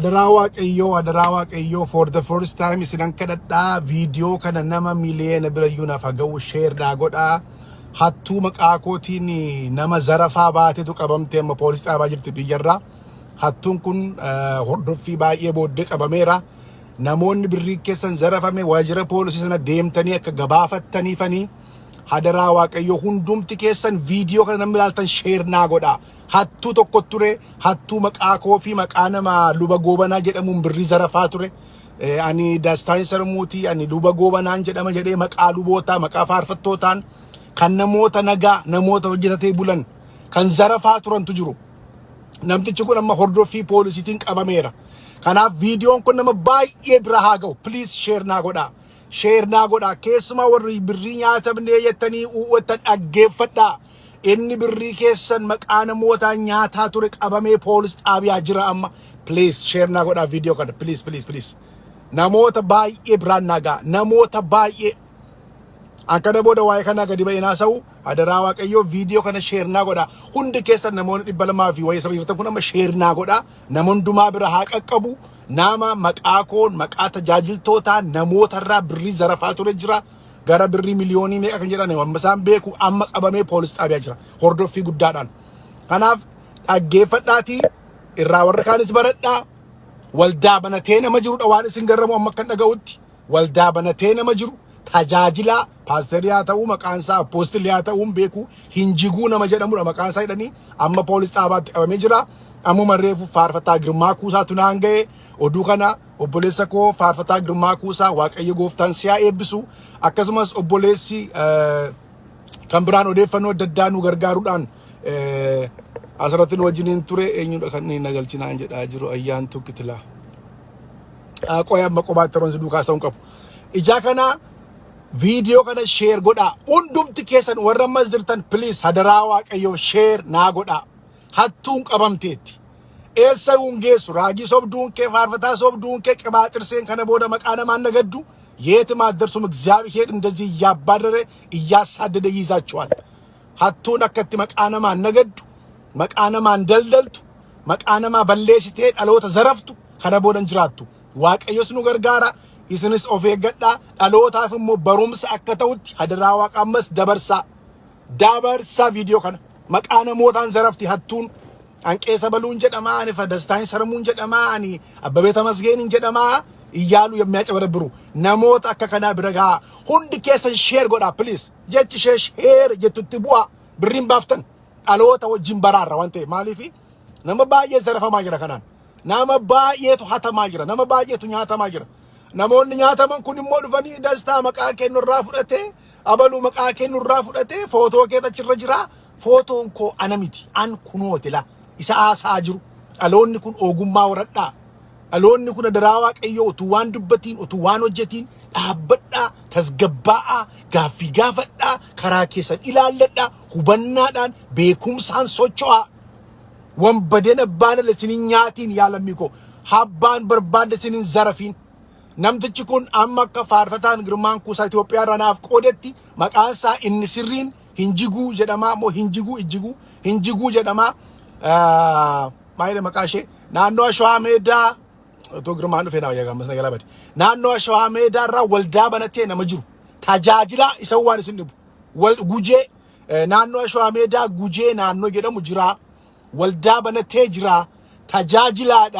Hadaraa Waaqayyoo, hadaraa Waaqayyoo for the first time isinan kadhadhaa viidiyoo kana nama miliyeena birayyuu naaf haga'u sheerdhaa godhaa. Hattuu maqaa kootiin nama zarafaa baatetu qabamte amma poolis dhaabaa jirti biyyarraa. Hattuun kun eh, hordoffii baay'ee booddee qabameera. Namoonni birrii keessan zarafame waajjira poolisii sana deemtanii akka gabaafattaniifanii hadaraa Waaqayyoo hundumti keessan viidiyoo kana namni ilaaltan sheernaa godhaa. Hattuu tokko ture hattuu maqaa koo fi maqaa nama luba goobanaa jedhamuun birrii zarafaa ture. Eh, Ani Daastaan Sarmuutii ani luba goobanaan jedhama jedhee maqaa lubootaa maqaa faarfattootaan kan namoota nagaa namoota hojjetatee bulan kan zarafaa turantu jiru. Namtichi kun amma hordoffii poolisiitiin qabameera. Kanaaf viidiyoon kun nama baay'ee bira haa ga'u. Please share naa godhaa. Share naa godhaa. Keessumaa warri birrii nyaatamnee jettanii uwwattan dhaggeeffadhaa. Inni birrii keessan maqaa namootaa nyaataa ture qabamee poolis xaabiyaa jira amma. Please share naa godhaa viidiyoo kana. Please please please. Namoota baay'ee biraan naa ga'a. Namoota baay'ee. Akkana booda waa'ee kanaa gadi ba'ee naasa'u hadaraa waaqayyoo viidiyoo kana sheernaa godha. Hundi keessan namoonni dhibba lamaa fi wayii sababii kun amma sheernaa godha. Nama hundumaa bira haa qaqqabu. Nama maqaa koon maqaa tajaajiltootaa namootarraa birrii zarafaa ture jira. Gara birrii miliyoonii meeqa kan jedhan amma isaan beeku amma qabamee poolis xaabiyaa jira. Hordoffii guddaadhaan. Kanaaf dhaggeeffadhaatii irraa warra kaanis baradhaa. Waldaa banatee nama jirudha waan isin garramu amma kan dhaga'utti. Waldaa banatee nama jiru. tajaajilaa paasterii haa ta'uu maqaan isaa appoostilii haa ta'uu hin beeku hinjiguu nama jedhamudha maqaan isaa jedhanii amma poolis dhaabaatti qabamee jira ammuma reefu faarfataa girmaa kuusaatu naan ga'e oduu kana obboleessa koo faarfataa girmaa kuusaa waaqayyo gooftaan siyaa eebbisu akkasumas obboleessi eh, kan biraan odeeffannoo adda addaa nu gargaaruudhaan eh, asirratti nu wajjiniin ture eenyudha kan inni nagalchinaan jedhaa jiru ayyaantu kitilaa. Qoya amma qobaatti toronsi duukaa isa hin qabu. Ijaa kana viidiyoo kana sheer godhaa. Hundumti keessan warra ammas jirtan please hadaraa waaqayyoo sheer naa godhaa. Hattuun qabamteetti. eessa hungeessu raajii sobduunke faarfataa sobduunke ቅባ ጥርሴን ከነ ቦደ መቃነ ማነገዱ የትም አትደርሱም። እግዚአብሔር እንደዚህ እያባረረ እያሳደደ ይይዛችኋል። ሀቱን አከቲ መቃነማ ነገዱ መቃነማ እንደልደልቱ መቃነማ በሌሲቴ ዳሎተ ዘረፍቱ ከነ ቦደን ጅራቱ waaqayyos nu gargaara isinis of eeggadhaa dhalootaaf immoo barumsa akka ta'utti hadaraa waaqammas dabarsaa dabarsaa viidiyoo kana maqaa namootaan zarafti hattuun አንቄሰ በሉን ጀደማ አንፈ ደስታኝ ሰርሙን ጀደማ አኒ አበቤ ተመስገን ጀደማ እያሉ የሚያጨበረብሩ ነሞት አከከና ብረጋ ሁንድ ኬሰን ሼር ጎዳ ፕሊስ ጀች ሼ ሼር ጀቱቲ ቡአ ብሪን ባፍተን አለወተ ወጅን በራራ ወንቴ ማሊፊ ነመ ባየ ዘረፈ ማጅረ ከናን ነመ ባየቱ ሀተ ማጅረ ነመ ባየቱ ኛተ ማጅረ namoonni nyaataman kun immoo dhufanii dastaa maqaa kee nurraa fudhatee abaluu maqaa kee nurraa fudhatee footoo kee achirra jira footoon koo ana miti an kunoote laa isa haasaa jiru. Dhaloonni kun ogummaa horadhaa. Dhaloonni kun hadaraa waaqayyoo utuu waan dubbatiin utuu waan hojjetiin dhaabbadhaa tasgabbaa'aa gaaffii gaafadhaa karaa keessan ilaalladhaa hubannaadhaan beekumsaan socho'aa. Wambadeen abbaan ala isinin nyaatiin yaa lammii koo habbaan barbaadde isinin zarafiin. Namtichi kun amma akka faarfataan girmaan kuusaa Itoophiyaa irraa naaf qoodetti maqaan isaa inni sirriin hinjiguu jedhamaa moo hinjiguu ijjiguu hinjiguu jedhamaa ማይደ መቃሼ ናኖ ሸዋ ሜዳ እቶ ግርማኑ ፌና ያጋመስ ነገላ በዲ ናኖ ሸዋ ሜዳ ራ ወልዳ በነቴ ነመጅሩ ታጃጅላ ይሰዋን ስንቡ። ወልድ ጉጄ ናኖ ሸዋ ሜዳ ጉጄ ናኖ ጌደሙ ጅራ። ወልዳ በነቴ ጅራ ታጃጅላዳ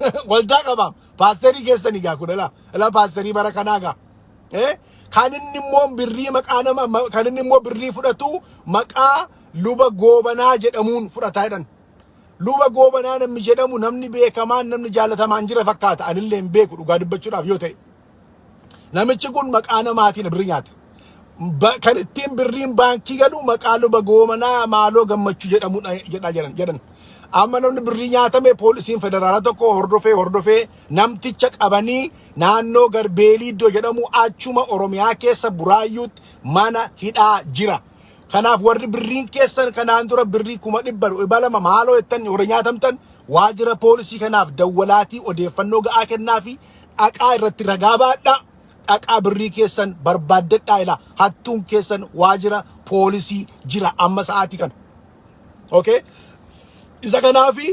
ወልዳ ቀባም። ፓስተሪ ጌሰን ይጋ ኩነላ እላ ፓስተሪ በረከናጋ ከንንሞን ብሪ መቃነ ከንንሞ ብሪ ፍደቱ መቃ ሉበ ጎበና ጀደሙን ፍደታ ይደን luba goobanaa namni jedhamu namni beekamaan namni jaalatamaan jira fakkaata. Anillee hin beeku dhugaa dubbachuudhaaf yoo ta'e. Namichi kun maqaa namaatiin birrii nyaata. Kan ittiin birriin baankii galu maqaa luba goobanaa maaloo gammachuu jedhamu jedha jedhan jedhan. Amma namni birrii nyaatame poolisiin federaalaa tokko hordofee hordofee namticha qabanii naannoo garbeelii iddoo jedhamu achuma oromiyaa keessa buraayyuutti mana hidhaa jira. Kanaaf warri birriin keessan kanaan dura birrii kuma dhibba dhibba lama maaloo jettan warri nyaatamtan waajjira poolisii kanaaf dawwalaatii odeeffannoo ga'aa kennaa fi dhaqaa irratti ragaa baadhaa. Dhaqaa birrii keessan barbaaddadhaa ilaa hattuun keessan waajjira poolisii jira amma sa'aatii kana. Okay? Isa kanaafi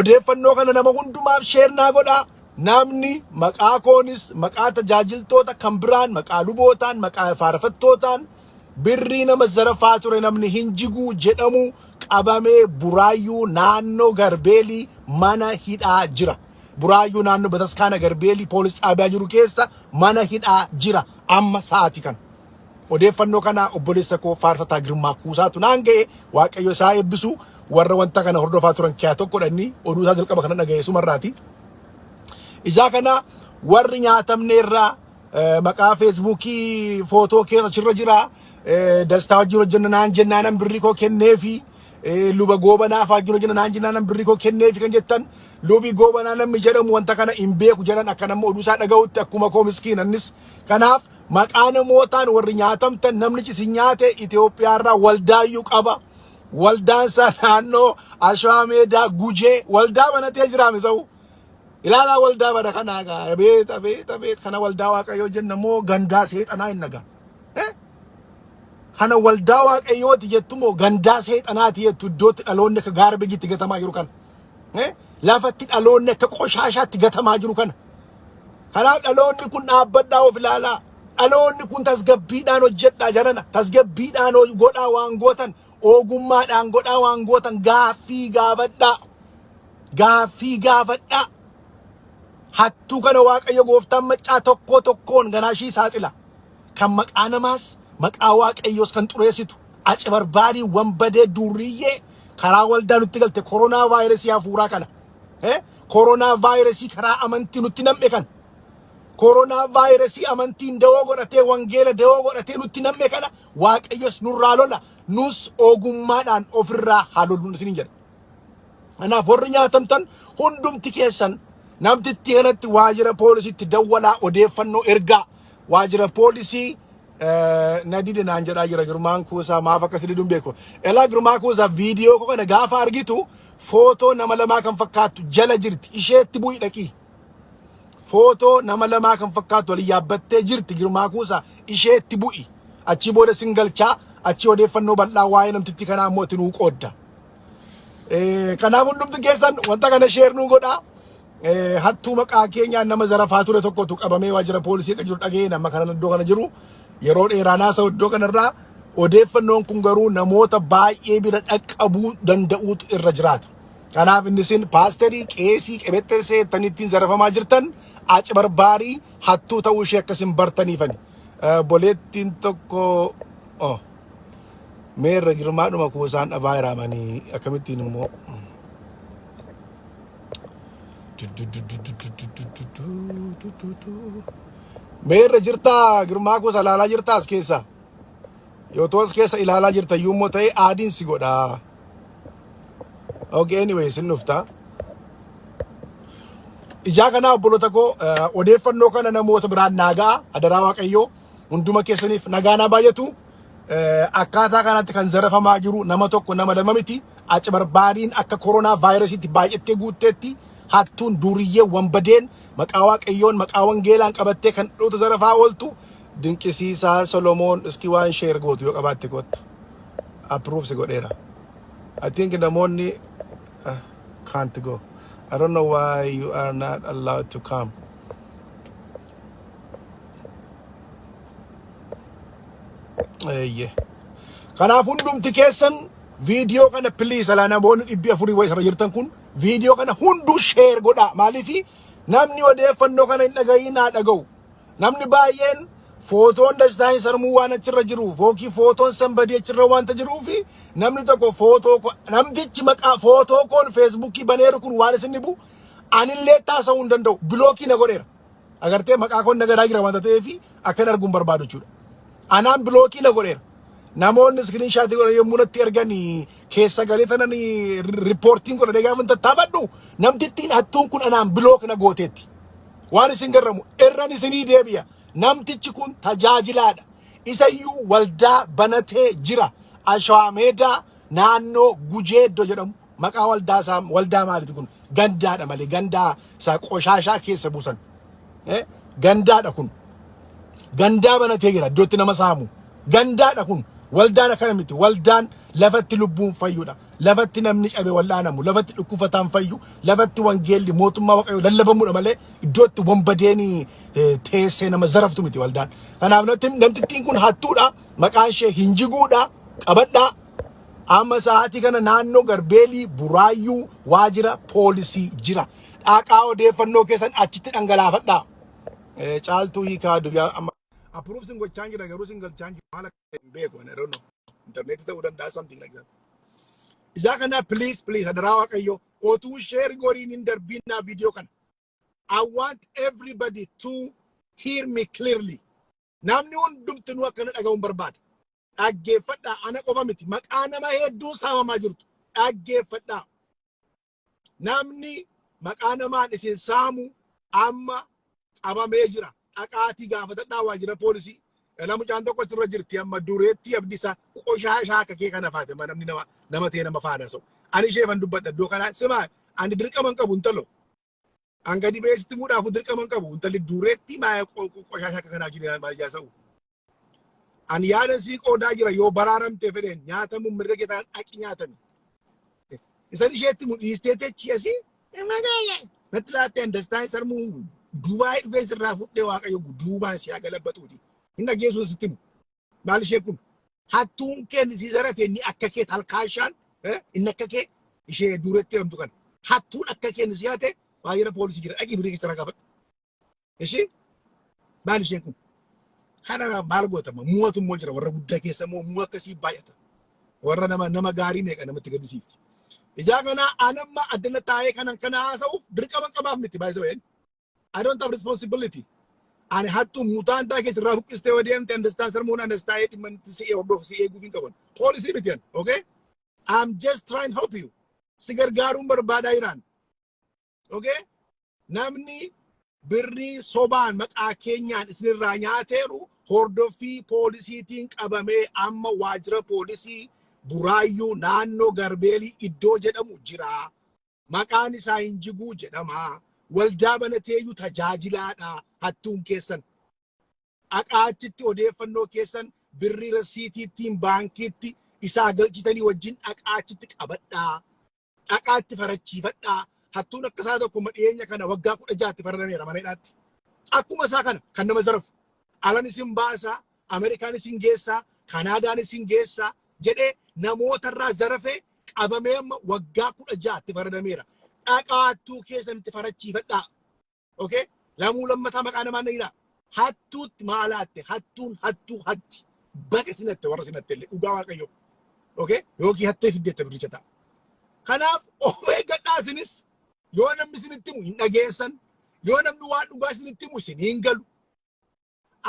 odeeffannoo kana nama hundumaaf sheer naa godhaa namni maqaa koonis maqaa tajaajiltoota kan biraan maqaa lubootaan maqaa faarfattootaan birrii nama zarafaa ture namni hin jiguu jedhamu qabamee buraayyuu naannoo garbeelii mana hidhaa jira. Buraayyuu naannoo bataskaana garbeelii poolis dhaabiyaa jiru keessa mana hidhaa jira amma sa'aati kana. Odeeffannoo kana obboleessa koo faarfataa girmaa kuusaatu naan ga'e waaqayyo isaa eebbisu warra wanta kana hordofaa turan kiyaa tokko dhanni oduu isaa jalqaba kana dhaga'e sumarraati. Ijaa kana warri nyaatamne irraa maqaa feesbuukii footoo keessa achirra jira. Dastaa wajjin hojjenna naan jennaanan birrii koo kenneefi. Luba goobanaa fa'aa wajjin hojjenna naan jennaanan birrii koo kenneefi kan jettan. Lubi goobanaa namni jedhamu wanta kana hin beeku jedhan akka nama oduu isaa dhaga'utti akkuma koo miskiinannis. Kanaaf maqaa namootaan warri nyaatamtan namni isin nyaate Itoophiyaarraa waldaayyuu qaba. Waldaan isaa naannoo Ashwaa Meedaa Gujee waldaa banatee jiraame sa'u. ilaalaa waldaa bada kanaa gaa abeet abeet abeet kana waldaa waaqayyoo jenna moo gandaa seexanaa hin nagaa kana waldaa waaqayyooti jettu moo gandaa seexanaati jettu iddootti dhaloonni akka gaara bijitti gatamaa jiru kana lafatti dhaloonni akka qoshaashaatti gatamaa jiru kana kanaaf dhaloonni kun dhaabbadhaa of ilaalaa dhaloonni kun tasgabbiidhaan hojjedhaa jarana tasgabbiidhaan godhaa waan gootan ogummaadhaan godhaa waan gootan gaaffii gaafadhaa gaaffii gaafadhaa hattuu kana waaqayyo gooftaan maccaa tokko tokkoon ganaashii saaxila kan maqaa namaas barbaadii wambadee duriyyee karaa waldaa nutti galte koronaa vaayirasii hafuuraa kana koronaa vaayirasii karaa amantii nutti nam'e kana koronaa vaayirasii amantiin dawoo godhatee wangeela dawoo godhatee nutti nam'e kana waaqayyos nurraa lola nus ogummaadhaan ofirraa haa lolluun isin jedha. Kanaaf warri nyaatamtan hundumti keessan namtitti kanatti waajjira poolisiitti dawwalaa odeeffannoo ergaa waajjira poolisii na dide naan jedhaa jira girmaan kuusaa maaf akkas diduun beeku elaa girmaa kuusaa viidiyoo kana gaafa argitu footoo nama lamaa kan fakkaattu jala jirti isheetti bu'i dhaqii footoo nama lamaa kan fakkaattu waliin yaabbattee jirti girmaa kuusaa isheetti bu'i achi booda singalchaa achi odeeffannoo bal'aa waa'ee namtitti kanaa immoo itti nuu qoodda. Kanaaf hundumti keessan wanta kana sheer nuu godhaa. hattuu maqaa keenyaan nama zarafaa ture tokkotu qabamee waajjira poolisii jiru dhaga'ee nama kana iddoo kana jiru yeroo dheeraa naasa iddoo kanarraa odeeffannoon kun garuu namoota baay'ee bira dhaqqabuu danda'uutu irra jiraata. Kanaaf inni isin paasterii qeesii qebexxeessee ittiin zarafamaa jirtan aci barbaarii hattuu ta'uu ishee akkasin bartaniifani. Boleettiin tokko meerra girmaadhuma kuusaan dhabaa hiraamanii akkamittiin immoo. Meerra jirtaa girmaa kuusa ilaalaa jirtaa as keessa. Yoo ta'u as keessa ilaalaa jirta yommuu ta'e aadiin si godha. Okay, anyway, sin dhufta. Ijaa kanaa obboloota koo odeeffannoo kana namoota biraan naagaa adaraa waaqayyoo hunduma keessaniif nagaa naa baay'atu. Akkaataa kanatti kan zarafamaa jiru nama tokko nama lama miti. Aci barbaadiin akka koronaa vaayirasiitti baay'attee guutteetti. Hattuun duriyyee wambadeen maqaa waaqayyoon maqaa wangeelaan qabattee kan dhoota zarafaa ooltu dinqisiisaa Solomoon iski waan sheer gootu yoo qabaatte kottu approve si godheera. I think namoonni uh, can't go. I don't know why you are not allowed to come. Eeyyee. Kanaaf hundumti keessan viidiyoo kana please alaa namoonni dhibbi afurii wayii irra jirtan kun viidiyoo kana hunduu sheer godhaa maaliifi namni odeeffannoo kana hin dhaga'iin haa dhaga'u. Namni baay'een footoon dastaa hin sarmuu waan achirra jiru fookii footoon sanbadii achirra waanta jiruufi namni tokko footoo namtichi maqaa footoo koon feesbuukii baneeru kun waan isin dhibu anillee taasisuu hin danda'u. Bilookii na godheera. Agartee maqaa koon nagadaa jira waanta ta'eefi akkan arguun barbaadu jechuudha anaan bilookii na godheera. Namoonni iskiriin shaatii godhan yommuu natti ergan keessa galee tanan riippoortiin godhanii gaafa tattaafadhu namtittiin hattuun kun anaan bilook na gooteetti. Waan isin garramu irran isinii deebi'a. Namtichi kun tajaajilaadha. Isayyuu waldaa banatee jira. Ashawaa meedaa naannoo gujeeddo jedhamu maqaa waldaa isaa waldaa maaliiti kun gandaadha malee gandaa isaa qoshaashaa keessa buusan. Gandaadha kun. Gandaa banatee jira iddootti nama saamu. Gandaadha kun. Waldaan akkana miti. Waldaan lafatti lubbuun fayyuudha. lafatti namni cabe wallaanamu lafatti dhukkufataan fayyu. Lafatti wangeelli mootummaa waaqayyoo lallabamuudha malee iddootti wambadeen teessee nama zaraftu miti waldaan. Kanaaf namtittiin kun hattuudha maqaan ishee hinjiguudha qabadhaa amma sa'aatii kana naannoo garbeelii buraayyuu waajira poolisii jira. Dhaqaa odeeffannoo keessan achitti dhangalaafadhaa caaltuu hiikaa duyyaa amma approve sin gochaan jira garuu sin galchaan jira maal akka hin beeku I don't know. Internet ta'uu danda'a something like that. Ijaa kana please please adaraa waaqayyo otuu share goriin hin darbinaa video kana I want everybody to hear me clearly. Namni hundumtinuu akkana dhaga'uun barbaada dhaggeeffadhaa ana qofa miti maqaa nama hedduu saamamaa jirtu dhaggeeffadhaa namni maqaa namaan isin saamu amma qabamee jira dhaqaatii gaafatadhaa waajjira poolisii nama mucaan tokko asirra jirti amma dureetti abdisaa qoshaashaa akka kee kana faate namni nama nama ta'e nama faana sau ani ishee fan dubbadha iddoo kanaa simaa ani dirqama hin qabu intalo an gadi beesitti muudhaafu dirqama hin qabu intalli dureetti maa qoshaashaa akka kanaa maa ijaa sa'u ani yaada sii qoodaa jira yoo baraaramtee fedheen nyaatamu mirga keetaan dhaqi nyaatami isan isheetti mu dhiistee techi asii natti laattee andastaan sarmuu duubaa'ee dhufee sirraa fudhee waaqayyo duubaan si galabbatuuti hin dhageessu sitti mu maal ishee kun hattuun keen si zarafe ni akka kee talkaashaan inni akka kee ishee dureetti jedhamtu kana hattuun akka keen si haate waajjira poolisii jira dhaqi birii keessa gaafadhu ishee maal isheen kun kana maal gootama muwatu immoo jira warra guddaa keessa immoo muwa akkasii baay'ata warra nama nama gaarii meeqa namatti gaddisiifti ijaa kana anamma addana taa'ee kanan kana haasa'uuf dirqama qabaaf miti baay'isa wayeen I don't have responsibility. Ani hattu mutaan taa keessa irraa buqqistee yoo deemte andastaan sarmuun andastaa'ee dhimma itti si hordoof si eeguuf hin qaban poolisii miti yan okay? I'm just trying to help you. Si gargaaruun barbaadaa jiraan okay? Namni birrii sobaan maqaa keenyaan isinirraa nyaateeru hordoffii poolisiitiin qabamee amma waajjira poolisii buraayyuu naannoo garbeelii iddoo jedhamu jira. Maqaan isaa Hinjiguu jedhama. Waldaa banateeyyuu tajaajilaadha hattuun keessan. Dhaqaachitti odeeffannoo keessan birrii rasiitiittiin baankiitti isaa galchitanii wajjin dhaqaachitti qabadhaa. Dhaqaatti farachiifadhaa. Hattuun akka isaa tokko dhiyeenya kana waggaa kudha jaatti faradameera maneedhaatti. Akkuma isaa kana kan nama zarafu. Alan isin baasaa, Ameerikaan isin geessaa, Kanaadaan isin geessaa jedhee namootarraa zarafee qabamee amma waggaa kudha jaatti faradameera. Dhaqaattuu keessanitti farachiifadhaa. Okay? Lamuu lammataa maqaa namaa na Hattuutti maalaatte hattuun hattuu hatti. Baqa sinatte warra sinatte illee dhugaa waaqayyo. Okay? Yookiin hattee fiddeette biricha ta'a. Kanaaf of eeggadhaa isinis yoo namni isinitti himu hin dhageessan yoo namni waan dhugaa isinitti himu isin hin galu.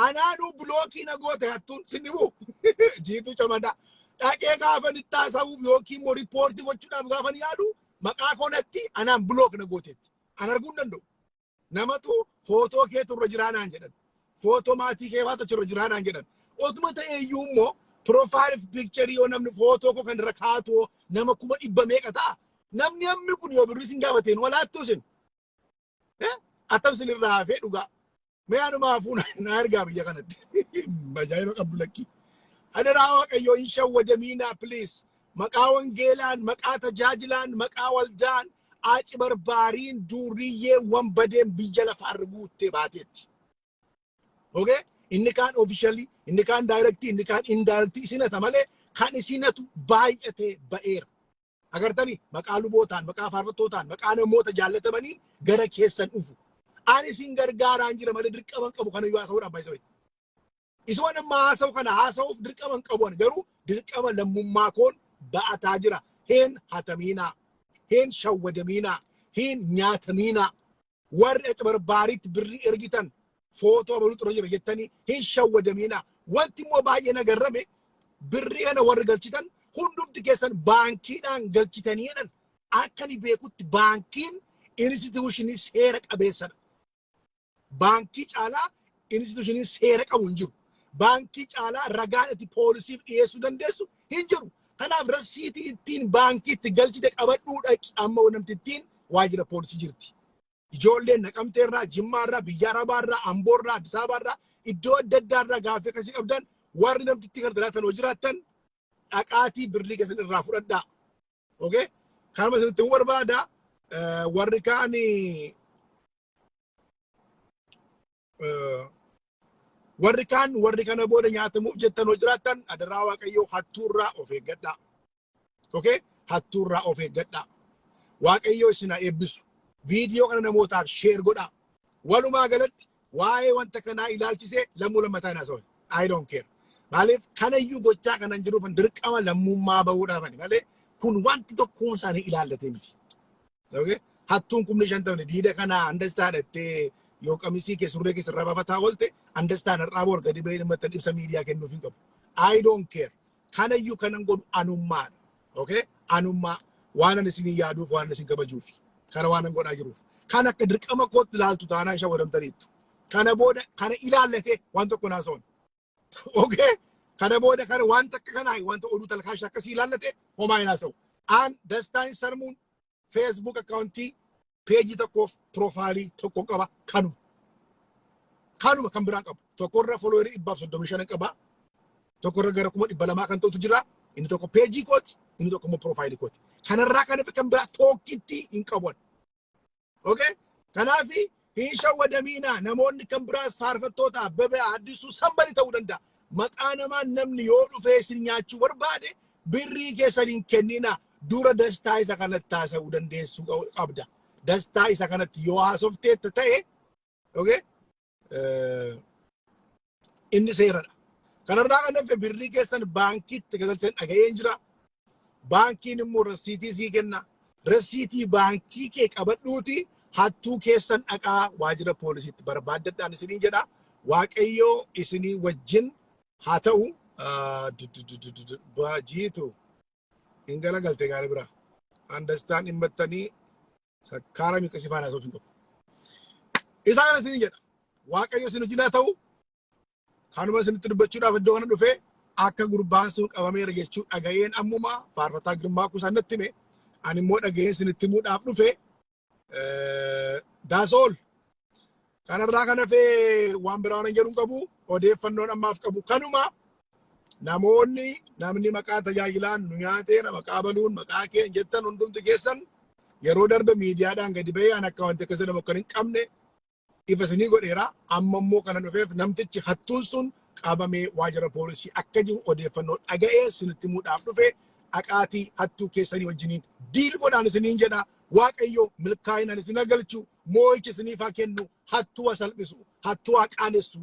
Anaanuu bilookii na goote hattuun sin himu jiitu camadaa. Dhaqee gaafan itti haasa'uuf yookiin immoo riippoortii gochuudhaaf gaafan yaadu maqaa koonatti anaan bilook na gooteetti. An arguu hin danda'u. Namatu footoo kee turre jiraanaan jedhan. Footoo maatii kee baata turre jiraanaan jedhan. Otuma ta'e iyyuu immoo piroofaayil piikcharii yoo namni footoo koo kan irra kaatoo nama kuma dhibba meeqa ta'a. Namni hammi kun yoo birrii sin gaafateen walaattuu sin. Attam sin irraa hafee dhugaa. Mee anuma hafuun na argaa biyya kanatti. Bajaajila qabdu lakkii. Adaraa waaqayyoo hin shawwadamiinaa please. Duuriyyee wanbadeen biyya lafaarra guuttee baateetti. Okay? Inni kaan officially, inni kaan directly, inni kaan indirectly isinata malee kan isinatu baay'atee ba'eera. Agartanii maqaa lubootaan, maqaa faarfattootaan, maqaa namoota jaallatamanii gara keessan dhufu. Ani isin gargaaraan jira malee dirqaman qabu kana yoo haasa'uudhaaf baay'isa wayi. Isuma nama haasa'u kana haasa'uuf dirqaman qabuun garuu dirqama lammummaa koon ba'ataa jira. Heen hatamiinaa, heen shawwadamiinaa, heen nyaatamiinaa. Warri achi barbaariitti birrii ergitan footoo abaluu xura jira jettanii hin shawwadamiinaa. Wanti immoo baay'ee nagarrame birrii kana warri galchitan hundumti keessan baankiidhaan galchitaniidhaan akka ni beekutti baankiin instituushinii seera qabeessadha. Baankii caalaa instituushinii seera qabu hin jiru. Baankii caalaa ragaan itti poolisiif dhiyeessuu dandeessu hin jiru. Kanaaf rasiitii ittiin baankiitti galchite qabadhuu dhaqi amma namti ittiin waajjira poolisii jirti. Ijoolleen naqamteerraa, jimmaarraa, biyya arabaarraa, amboorraa, addis abaarraa iddoo adda addaarraa gaaffii akkasii qabdan warri namtitti gargaraatan hoo jiraattan dhaqaatii birrii keessan irraa fudhadhaa. Okay? Kanuma isinitti himuu barbaada. Warri kaan warri kaan warri kana booda nyaatamuuf jettan hoo jiraattan adaraa waaqayyoo hattuurraa of eeggadhaa. Okay? Hattuurraa of eeggadhaa. Waaqayyoo isin eebbisu. Viidiyoo kana namootaaf sheer godhaa. Walumaa galatti waa'ee wanta kanaa ilaalchisee lammuu lammataa hin haasa'u. I don't care. Maaliif kanayyuu gochaa kanan jiruuf dirqama lammummaa bahuudhaafani malee kun wanti tokkoon isaanii ilaallatee miti. Okay? Hattuun kumni shan ta'u diida kana understand ettee yoo qamisii kee surree keessa irraa baafataa oolte understand har'aa boor gadi bahee dhimma ibsa miidiyaa kennuuf hin qabu. I don't care. Kanayyuu kanan godhu anummaadha. Okay? Anummaa waan ani isinii yaaduuf waan isin kabajuufi. Kana waan an godhaa jiruuf. Kan akka dirqama kootti ilaaltu taanaan ishee wadamtaniittu. Kana booda kana ilaallatee waan tokko naasa'uun. Okay? Kana booda kana waan takka kanaa wanta oduu talkaashaa akkasii ilaallate homaa hin haasa'u. Aan dastaan sarmuun Facebook akkaawuntii peejii tokkoof profaayilii tokko qaba kanuma. Kanuma kan biraan qabu. Tokkorra foloowerii dhibbaaf soddomii shan qaba. Tokkorra gara kuma dhibba lamaa kan ta'utu jira. Inni tokko peejii kooti, inni tokko immoo profaayilii kooti. Kanarraa kan hafe kan biraa tokkitti hin qaban. Okay? Kanaafi hin shawwadamiinaa namoonni kan biraas faarfattoota Abbabee Addisuu sambari ta'uu danda'a. Maqaa namaan namni yoo dhufee isin nyaachuu barbaade birrii keessan hin kennina dura dastaa isa kanatti haasa'uu dandeessuu qabda. Dastaa isa kanatti yoo haasofteetta ta'e inni seeradha. Kanarraa kan hafe birrii keessan baankiitti galchan dhaga'een jira. Baankiin immoo rasiitii sii kenna. Rasiitii baankii kee qabadhuuti hattuu keessan dhaqaa waajjira poolisiitti barbaaddadhaan isiniin jedha. Waaqayyoo isinii wajjin haa ta'u baajiitu hin galagalte gaarii bira. Andastaan dhimmattanii sakkaara miiqa sifaan haasa'uuf hin qabu. Isaa kana isiniin jedha. Waaqayyo isin haa ta'u kanuma isinitti dubbachuudhaaf iddoo kana dhufee akka gurbaan sun qabameera jechuu dhaga'een ammuma faarfataa girmaa kuusaa natti hime ani immoo dhaga'een isinitti himuudhaaf dhufe daasool kanarraa kan hafee waan biraa waan jedhu qabu odeeffannoon ammaaf qabu kanuma namoonni namni maqaa tajaajilaan nu nyaateera maqaa baluun maqaa kee jettan hundumti keessan yeroo darbe miidiyaadhaan gadi ba'ee an akka wanti akkasii nama kan hin qabne ifa isinii godheera amma immoo kana dhufeef namtichi hattuun sun qabamee waajjira poolisii akka jiru odeeffannoo dhaga'ee isinitti himuudhaaf dhufe dhaqaatii hattuu keessanii wajjiniin diil godhaan isiniin jedha waaqayyo milkaa'inaan isin galchu moo'icha isiniif haa kennu hattuu haa salphisu hattuu haa qaanessu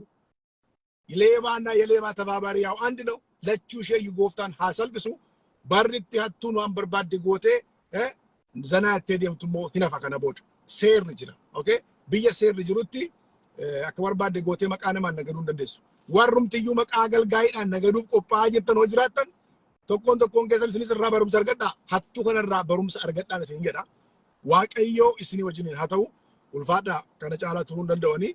ሌባና የሌባ ተባባሪ ያው አንድ ነው። ለቹ ሸዩ ጎፍታን ሀሰልብሱ hattuun waan barbaadde goote zanaa ittee deemtu immoo hin hafa kana booda seerri jira. Biyya seerri jirutti akka barbaadde gootee maqaa namaan nagaduu hin dandeessu. Warrumtiyyuu maqaa galgaayiidhaan nagaduuf qophaa'aa jirtan hoo jiraattan tokkoon tokkoon keessan isinis irraa barumsa argadhaa. Hattuu kanarraa barumsa argadhaan isin jedha. Waaqayyoo isinii wajjiniin haa ta'u ulfaadhaa kana caalaa turuu hin danda'anii